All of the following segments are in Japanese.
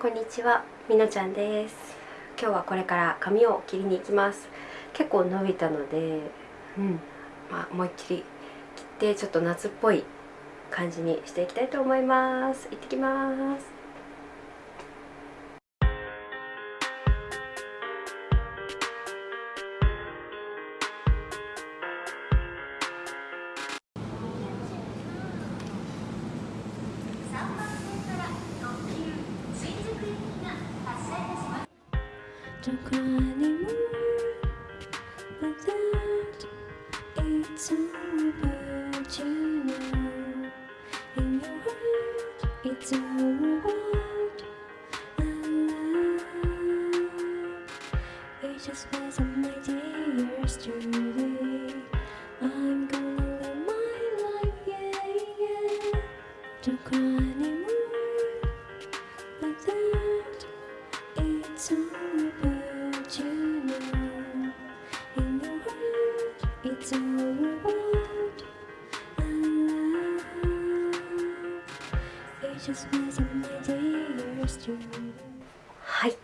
こんにちは、みのちゃんです。今日はこれから髪を切りに行きます。結構伸びたのでうん。まあ思いっきり切ってちょっと夏っぽい感じにしていきたいと思います。行ってきます Don't cry anymore, but that it's over. Just はい。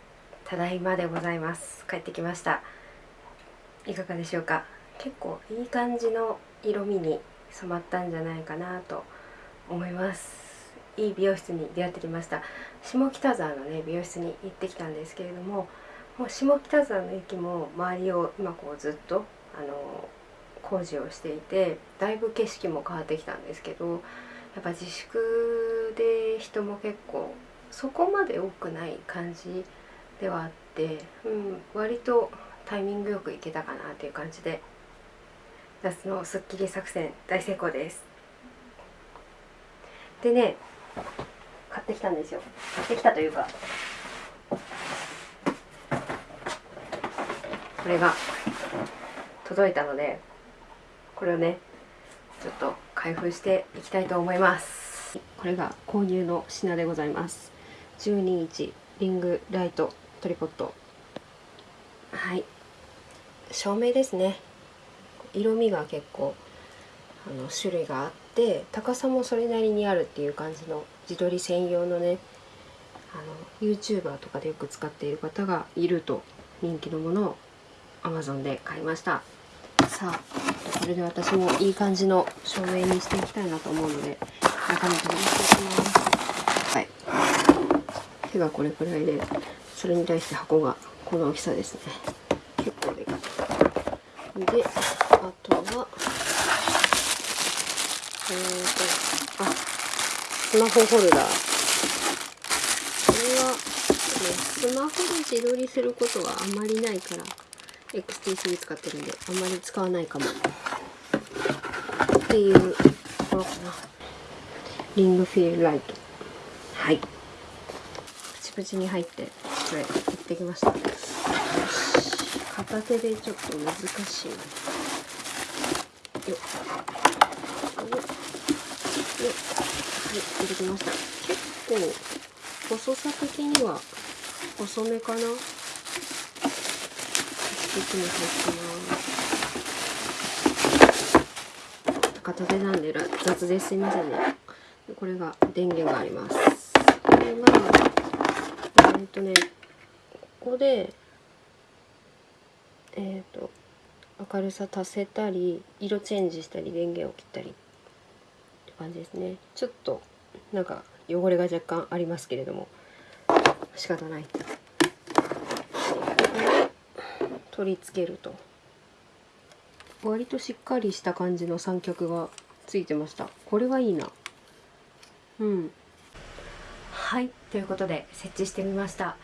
ただいまでございます。帰ってきました。いかがでしょうか？結構いい感じの色味に染まったんじゃないかなと思います。いい美容室に出会ってきました。下北沢のね美容室に行ってきたんですけれどももう下北沢の駅も周りを今こうずっとあの工事をしていてだいぶ景色も変わってきたんですけどやっぱ自粛で人も結構そこまで多くない感じではあって、うん、割とタイミングよくいけたかなっていう感じで夏のスッキリ作戦大成功です。でね買ってきたんですよ。買ってきたというかこれが届いたのでこれをねちょっと開封していきたいと思います。これが購入の品でございます。12インチリングライトトリポット。はい。照明ですね。色味が結構あの種類があって高さもそれなりにあるっていう感じの自撮り専用のねあの YouTuber とかでよく使っている方がいると人気のものを Amazon で買いました。さあこれで私もいい感じの照明にしていきたいなと思うので中身取り出していきます。はい。手がこれくらいでそれに対して箱がこの大きさですね。結構でかい。であとはえーとあスマホホルダー。これは、ね、スマホで自撮りすることはあまりないから XT3 使ってるんであんまり使わないかも。っていうところかな。リングフィールライト。はい。プチプチに入ってこれ行ってきました。片手でちょっ。と難しいよよよはい出てきました。結構細さ的には細めかな。に入ってます。片手なんで雑ですいませんね。これが電源があります。これがえっ、とねここでえっ、ー、と明るさ足せたり色チェンジしたり電源を切ったりって感じですね。ちょっとなんか汚れが若干ありますけれども仕方ない。取り付けると。割としっかりした感じの三脚がついてました。これはいいな。うん。はいということで設置してみました。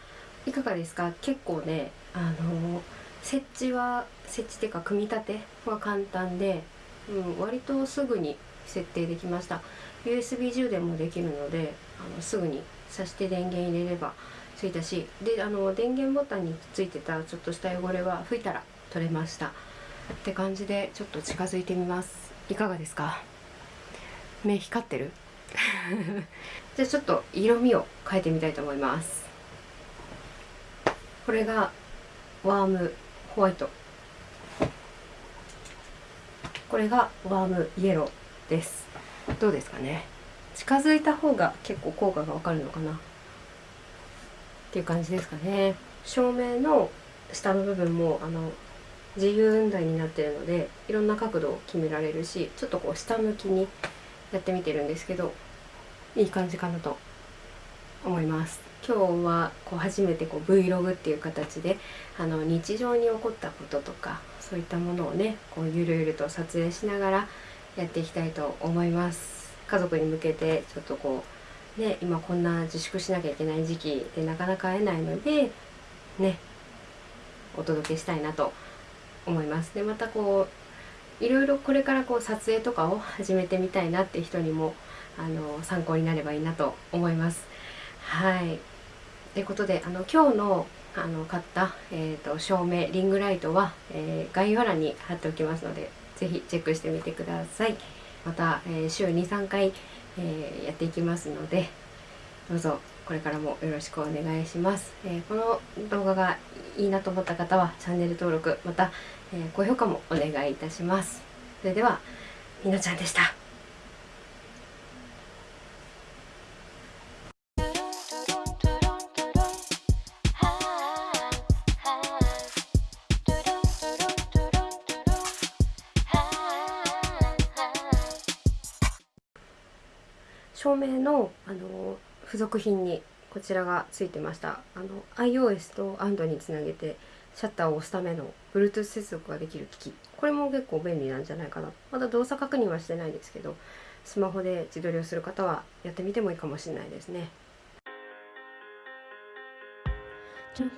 いかがですか？結構ねあの設置は設置っていうか組み立ては簡単で、うん、割とすぐに設定できました。USB 充電もできるのであのすぐに挿して電源入れればついたしであの電源ボタンについてたちょっとした汚れは拭いたら取れました。って感じでちょっと近づいてみます。いかがですか？目光ってる？じゃあちょっと色味を変えてみたいと思います。これがワームホワイト。これがワームイエローです。どうですかね？近づいた方が結構効果がわかるのかな？っていう感じですかね。照明の下の部分もあの自由雲台になってるのでいろんな角度を決められるしちょっとこう下向きにやってみてるんですけどいい感じかなと思います。今日はこう初めてこう Vlog っていう形であの日常に起こったこととかそういったものをねこうゆるゆると撮影しながらやっていきたいと思います。家族に向けてちょっとこうね今こんな自粛しなきゃいけない時期でなかなか会えないのでねお届けしたいなと思います。でまたこういろいろこれからこう撮影とかを始めてみたいなって人にもあの参考になればいいなと思います。はい。ということであの今日のあの買った、えーと、照明リングライトは、えー、概要欄に貼っておきますので是非チェックしてみてください。また、えー、週23回、えー、やっていきますのでどうぞこれからもよろしくお願いします、えー、この動画がいいなと思った方はチャンネル登録また、えー、高評価もお願いいたします。それではみなちゃんでした。照明のあの付属品にこちらがついてました。あの iOS と Android につなげてシャッターを押すための Bluetooth 接続ができる機器これも結構便利なんじゃないかなまだ動作確認はしてないですけどスマホで自撮りをする方はやってみてもいいかもしれないですね。Don't